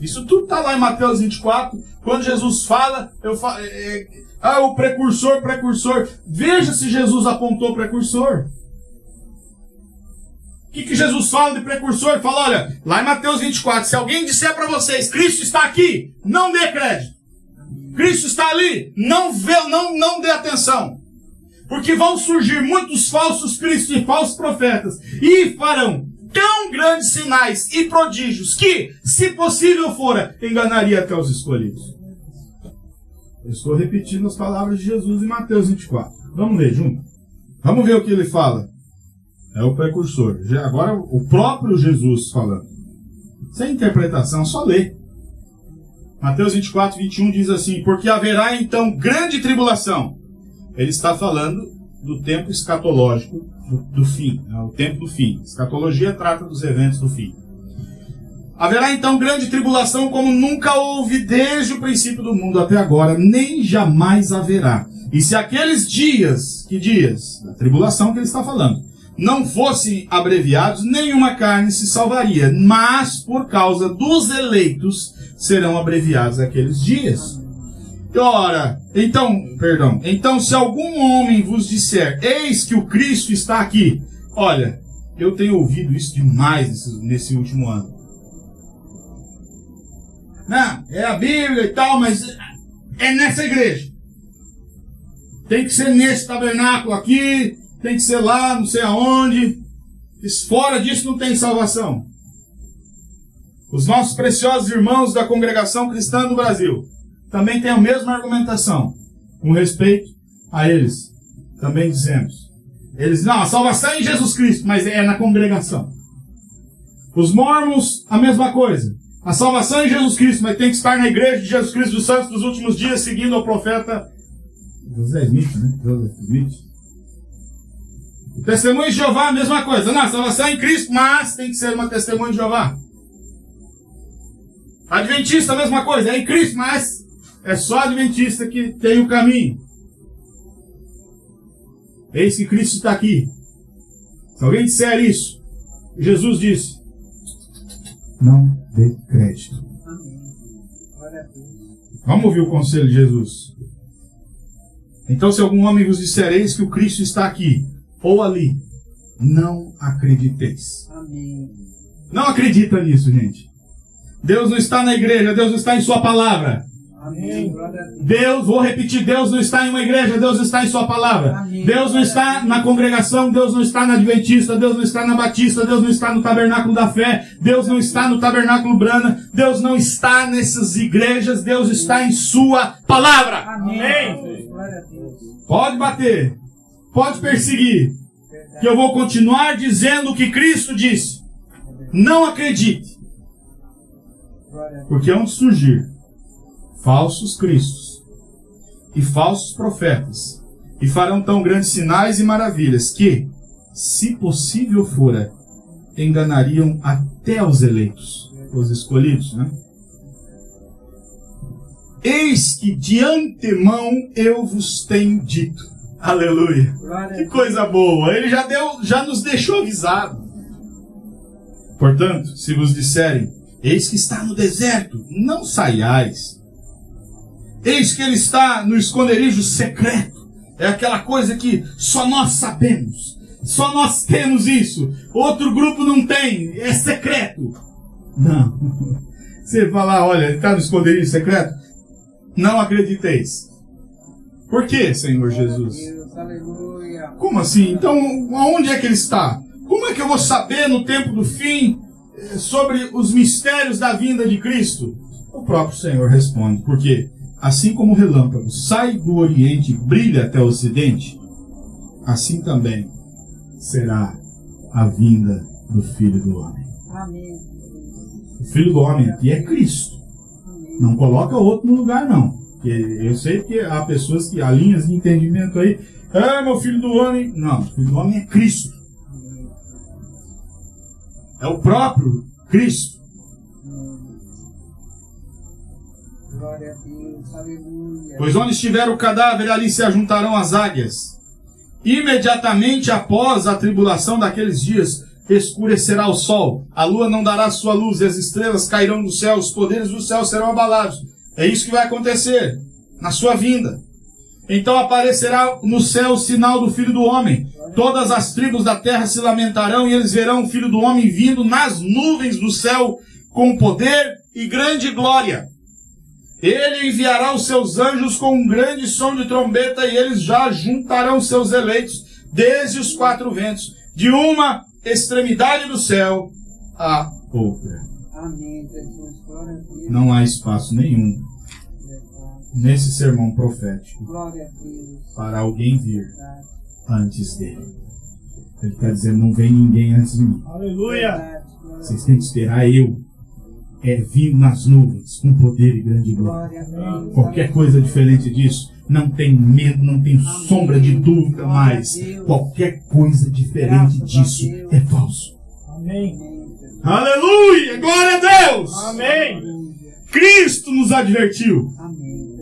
Isso tudo está lá em Mateus 24. Quando Jesus fala, eu falo, é, é, ah, o precursor, precursor. Veja se Jesus apontou precursor. O que, que Jesus fala de precursor? Ele fala, olha, lá em Mateus 24, se alguém disser para vocês, Cristo está aqui, não dê crédito. Cristo está ali, não vê, não, não dê atenção. Porque vão surgir muitos falsos cristos e falsos profetas e farão tão grandes sinais e prodígios que, se possível fora, enganaria até os escolhidos. Eu estou repetindo as palavras de Jesus em Mateus 24. Vamos ler junto? Vamos ver o que ele fala. É o precursor. Agora, o próprio Jesus falando. Sem interpretação, só ler. Mateus 24, 21 diz assim: Porque haverá então grande tribulação. Ele está falando do tempo escatológico do, do fim, né, o tempo do fim. Escatologia trata dos eventos do fim. Haverá então grande tribulação como nunca houve desde o princípio do mundo até agora, nem jamais haverá. E se aqueles dias, que dias? Da tribulação que ele está falando, não fossem abreviados, nenhuma carne se salvaria, mas por causa dos eleitos serão abreviados aqueles dias. Ora, então, perdão, então se algum homem vos disser, eis que o Cristo está aqui, olha, eu tenho ouvido isso demais nesse, nesse último ano. Não, é a Bíblia e tal, mas é nessa igreja. Tem que ser nesse tabernáculo aqui, tem que ser lá, não sei aonde. Fora disso não tem salvação. Os nossos preciosos irmãos da congregação cristã do Brasil também têm a mesma argumentação, com respeito a eles. Também dizemos. Eles, não, a salvação é em Jesus Cristo, mas é na congregação. Os mormons, a mesma coisa. A salvação é em Jesus Cristo, mas tem que estar na igreja de Jesus Cristo dos Santos dos últimos dias, seguindo o profeta José Smith, né? José Smith. O testemunho de Jeová, a mesma coisa. Não, a salvação é em Cristo, mas tem que ser uma testemunha de Jeová. Adventista, a mesma coisa, é em Cristo, mas é só Adventista que tem o caminho. Eis que Cristo está aqui. Se alguém disser isso, Jesus disse: Não dê crédito. Vamos ouvir o conselho de Jesus. Então, se algum homem vos disser, eis que o Cristo está aqui, ou ali, não acrediteis. Amém. Não acredita nisso, gente. Deus não está na igreja, Deus está em Sua palavra. Amém. Deus, vou repetir, Deus não está em uma igreja, Deus está em Sua palavra. Amém. Deus não está na congregação, Deus não está na Adventista, Deus não está na Batista, Deus não está no Tabernáculo da Fé, Deus não está no Tabernáculo Brana, Deus não está nessas igrejas, Deus está em Sua palavra. Amém. Amém. Pode bater, pode perseguir, que eu vou continuar dizendo o que Cristo disse. Não acredite. Porque onde surgir falsos cristos e falsos profetas, e farão tão grandes sinais e maravilhas que, se possível fora, enganariam até os eleitos, os escolhidos, né? Eis que de antemão eu vos tenho dito. Aleluia. Que coisa boa. Ele já deu, já nos deixou avisado. Portanto, se vos disserem, eis que está no deserto, não saiais. Eis que ele está no esconderijo secreto. É aquela coisa que só nós sabemos. Só nós temos isso. Outro grupo não tem. É secreto. Não. Você falar, olha, ele está no esconderijo secreto? Não acrediteis. Por que, Senhor Jesus? Como assim? Então, aonde é que ele está? Como é que eu vou saber no tempo do fim eh, sobre os mistérios da vinda de Cristo? O próprio Senhor responde, porque assim como o relâmpago sai do Oriente e brilha até o Ocidente, assim também será a vinda do Filho do Homem. Amém. O Filho do Homem aqui é Cristo. Não coloca outro no lugar, não. Eu sei que há pessoas que há linhas de entendimento aí. Ah, meu filho do homem. Não, o filho do homem é Cristo. É o próprio Cristo. Pois onde estiver o cadáver, ali se ajuntarão as águias. Imediatamente após a tribulação daqueles dias, escurecerá o sol, a lua não dará sua luz, e as estrelas cairão do céu, os poderes do céu serão abalados. É isso que vai acontecer na sua vinda. Então aparecerá no céu o sinal do Filho do Homem. Todas as tribos da terra se lamentarão e eles verão o Filho do Homem vindo nas nuvens do céu com poder e grande glória. Ele enviará os seus anjos com um grande som de trombeta e eles já juntarão seus eleitos desde os quatro ventos, de uma extremidade do céu à outra. Amém, Jesus. Glória a Deus. Não há espaço nenhum nesse sermão profético para alguém vir antes dele. Ele está dizendo: não vem ninguém antes de mim. Aleluia. Vocês têm que esperar eu. É vir nas nuvens com poder e grande glória. Glória. Qualquer coisa diferente disso, não tem medo, não tem sombra de dúvida mais. Qualquer coisa diferente disso é falso. Amém. Amém. Aleluia! Glória a Deus! Amém. Cristo nos advertiu. Amém.